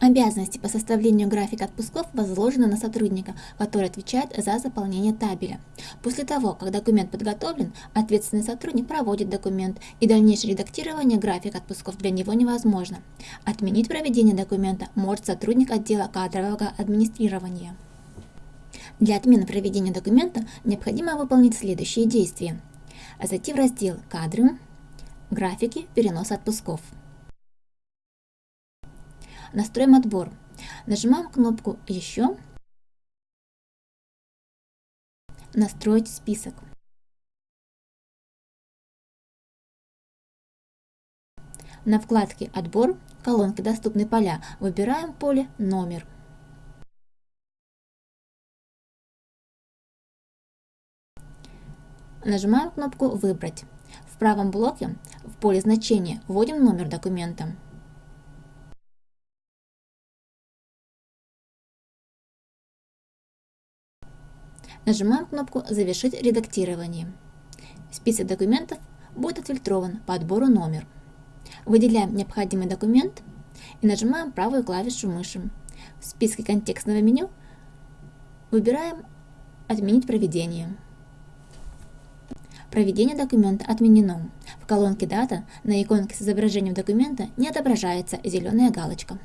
Обязанности по составлению графика отпусков возложены на сотрудника, который отвечает за заполнение табеля. После того, как документ подготовлен, ответственный сотрудник проводит документ, и дальнейшее редактирование графика отпусков для него невозможно. Отменить проведение документа может сотрудник отдела кадрового администрирования. Для отмены проведения документа необходимо выполнить следующие действия. Зайти в раздел «Кадры», «Графики переноса отпусков». Настроим отбор. Нажимаем кнопку «Еще», «Настроить список». На вкладке «Отбор» в колонке «Доступны поля» выбираем поле «Номер». Нажимаем кнопку «Выбрать». В правом блоке в поле значения вводим номер документа. Нажимаем кнопку «Завершить редактирование». Список документов будет отфильтрован по отбору номер. Выделяем необходимый документ и нажимаем правую клавишу мыши. В списке контекстного меню выбираем «Отменить проведение». Проведение документа отменено. В колонке «Дата» на иконке с изображением документа не отображается зеленая галочка.